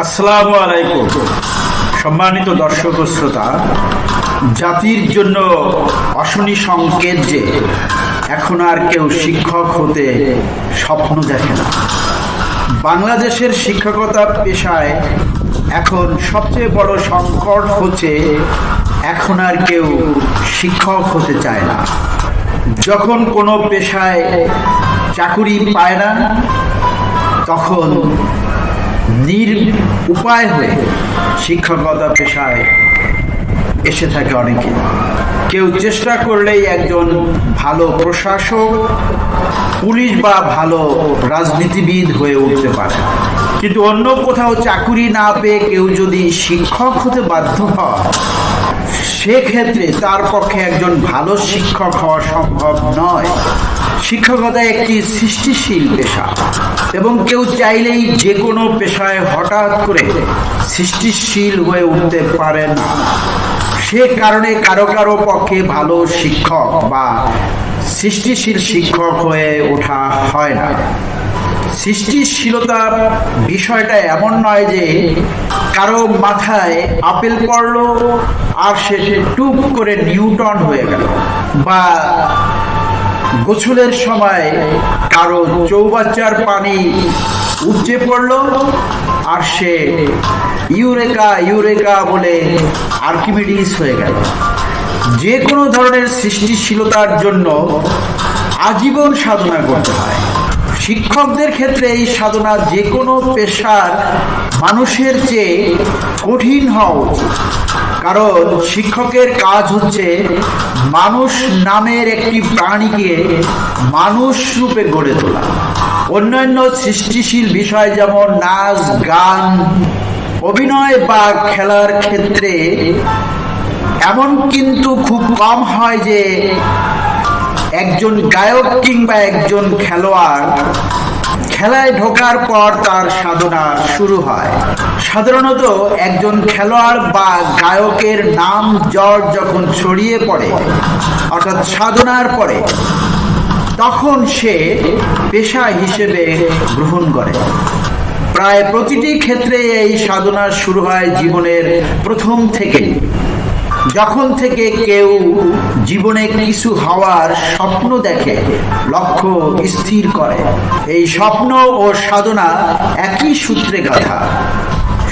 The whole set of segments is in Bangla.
আসসালামু আলাইকুম। সম্মানিত দর্শক শ্রোতা, জাতির জন্য অশনি সংকেত যে এখন আর কেউ শিক্ষক হতে স্বপ্ন দেখে না। বাংলাদেশের শিক্ষকতা পেশায় এখন সবচেয়ে বড় সংকট হচ্ছে এখন আর কেউ শিক্ষক হতে চায় না। যখন কোনো পেশায় চাকুরি পায় না, তখন নির উপায় হয়ে শিক্ষকতা পেশায় এসে থাকে অনেকে। কেউ চেষ্টা করলেই একজন ভালো প্রশাসক, পুলিশ বা ভালো রাজনীতিবিদ হয়ে উঠতে পারে। কিন্তু অন্য কোথাও চাকুরি না পেয়ে কেউ যদি শিক্ষক হতে বাধ্য হয়, সেক্ষেত্রে তার পক্ষে একজন ভালো শিক্ষক হওয়া সম্ভব নয়। শিক্ষকতা একটি সৃষ্টিশীল পেশা। এবং কেউ চাইলেই যে কোনো পেশায় হঠাৎ করে সৃষ্টিশীল হয়ে উঠতে পারে না। সে কারণে কারও কারও পক্ষে ভালো শিক্ষক বা সৃষ্টিশীল শিক্ষক হয়ে ওঠা হয় না। সৃষ্টিশীলতার বিষয়টা এমন নয় যে কারও মাথায় আপেল পড়ল আর সে টুপ করে নিউটন হয়ে গেল বা গোসলের সময় কারও চৌবাচ্চার পানি উপচে পড়ল আর সে ইউরেকা ইউরেকা বলে আর্কিমিডিস হয়ে গেল। যে কোনো ধরনের সৃষ্টিশীলতার জন্য আজীবন সাধনা করতে হয়। শিক্ষকদের ক্ষেত্রে এই সাধনা যে কোনো পেশার মানুষের চেয়ে কঠিন হওয়া উচিত। কারণ শিক্ষকের কাজ হচ্ছে মানুষ নামের একটি প্রাণীকে মানুষ রূপে গড়ে তোলা। অন্যান্য সৃষ্টিশীল বিষয় যেমন নাচ, গান, অভিনয় বা খেলার ক্ষেত্রে এমন কিন্তু খুব কম হয় যে একজন গায়ক কিংবা একজন খেলোয়াড় খেলায় ঢোকার পর তার সাধনা শুরু হয়। সাধারণত একজন খেলোয়াড় বা গায়কের নাম জ্বর যখন ছড়িয়ে পড়ে, অর্থাৎ সাধনার পরে, তখন সে পেশা হিসেবে গ্রহণ করে। প্রায় প্রতিটি ক্ষেত্রে এই সাধনা শুরু হয় জীবনের প্রথম থেকেই। যখন থেকে কেউ জীবনে কিছু হওয়ার স্বপ্ন দেখে, লক্ষ্য স্থির করে। এই স্বপ্ন ও সাধনা একই সূত্রে গাথা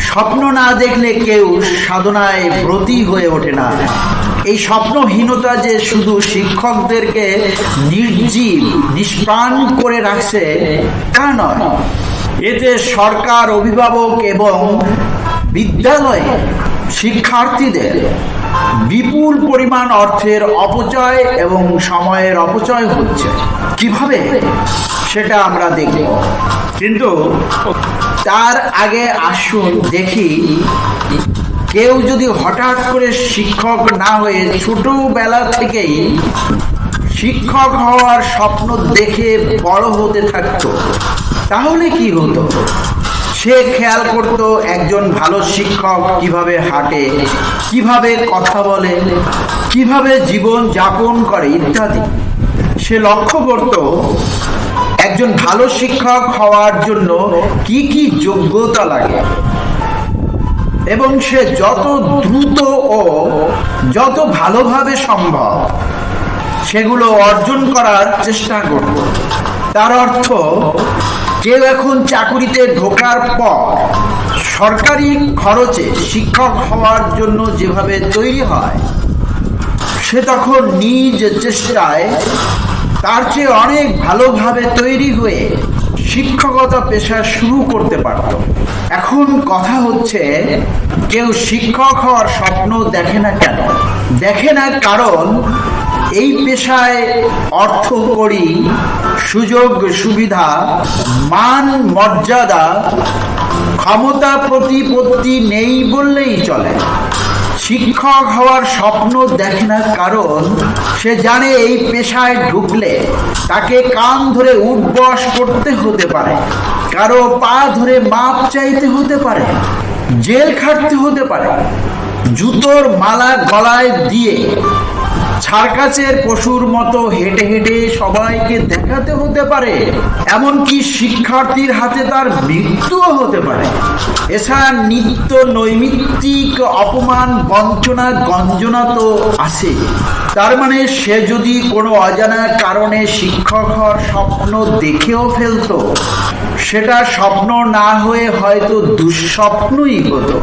স্বপ্ন না দেখলে কেউ সাধনায় ব্রতী হয়ে ওঠে না। এই স্বপ্নহীনতা যে শুধু শিক্ষকদেরকে নির্জীব, নিষ্প্রাণ করে রাখছে, তা নয়। এতে সরকার অভিভাবক এবং বিদ্যালয়ে শিক্ষার্থীদের বিপুল পরিমাণ অর্থের অপচয় এবং সময়ের অপচয় হচ্ছে। কীভাবে? সেটা আমরা দেখব। কিন্তু তার আগে আসুন দেখি, কেউ যদি হঠাৎ করে শিক্ষক না হয়ে ছোটবেলা থেকেই শিক্ষক হওয়ার স্বপ্ন দেখে বড় হতে থাকতো, তাহলে কি হতো? সে খেয়াল করত একজন ভালো শিক্ষক কীভাবে হাঁটে, কীভাবে কথা বলে, কীভাবে জীবন যাপন করে ইত্যাদি। সে লক্ষ্য করত একজন ভালো শিক্ষক হওয়ার জন্য কি কি যোগ্যতা লাগে। এবং সে যত দ্রুত ও যত ভালোভাবে সম্ভব সেগুলো অর্জন করার চেষ্টা করত। তার অর্থ, কেউ এখন চাকুরিতে ঢোকার পর সরকারি খরচে শিক্ষক হওয়ার জন্য যেভাবে তৈরি হয়, সে তখন নিজ চেষ্টায় তার চেয়ে অনেক ভালোভাবে তৈরি হয়ে শিক্ষকতা পেশা শুরু করতে পারত। এখন কথা হচ্ছে, কেউ শিক্ষক হওয়ার স্বপ্ন দেখে না কেন? দেখে না কারণ এই পেশায় অর্থ করি, সুযোগ, সুবিধা, মান, মর্যাদা, ক্ষমতা, প্রতিপত্তি নেই বললেই চলে। শিক্ষক হওয়ার স্বপ্ন দেখে না কারণ, সে জানে এই পেশায় ঢুকলে তাকে কান ধরে উঠবস করতে হতে পারে, কারও পা ধরে মাপ চাইতে হতে পারে, জেল খাটতে হতে পারে, জুতোর মালা গলায় দিয়ে সার্কাসের পশুর মতো হেঁটে হেঁটে সবাইকে দেখাতে হতে পারে, এমনকি শিক্ষার্থীর হাতে তার মৃত্যুও হতে পারে। এছাড়া নিত্য নৈমিত্তিক অপমান, বঞ্চনা, গঞ্জনা তো আছে। তার মানে সে যদি কোনো অজানা কারণে শিক্ষক হওয়ার স্বপ্ন দেখেও ফেলতো, সেটা স্বপ্ন না হয়ে হয়তো দুঃস্বপ্নই হতো।